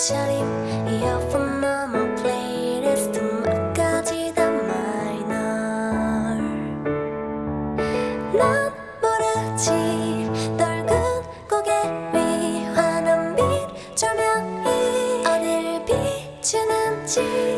옷차림. 이어폰 넘어 플레이리스트 막까지 다 마이널 난 모르지. 널근 고개 위 환한 빛 조명이 어딜 비추는지.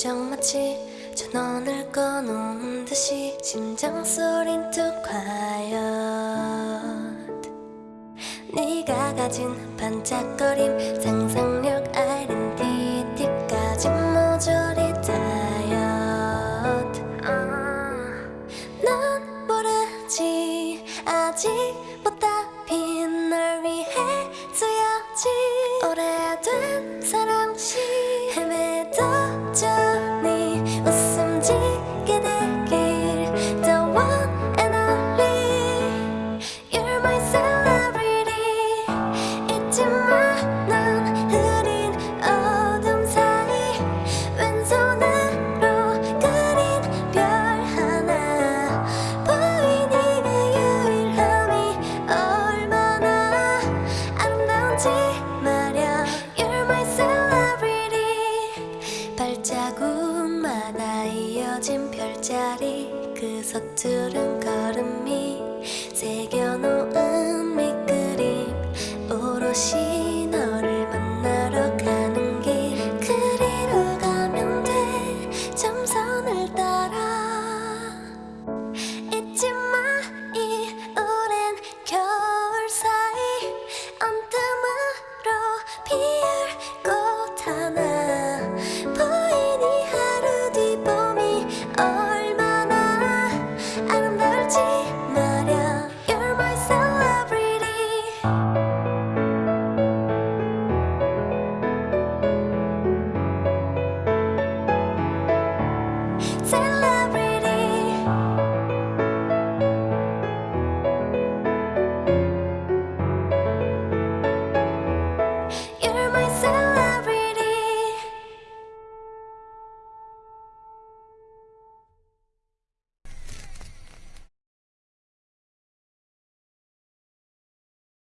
표정 마치 전원을 꺼놓은 듯이 심장 소린 뚝 과연. 네가 가진 반짝거림 상상력 아이덴티티까지 모조리 다이어트 난 모르지. 아직보다 빈널 위해 쓰여지. 오래된 사랑시 발자국마다 이어진 별자리. 그 서투른 걸음이 새겨놓은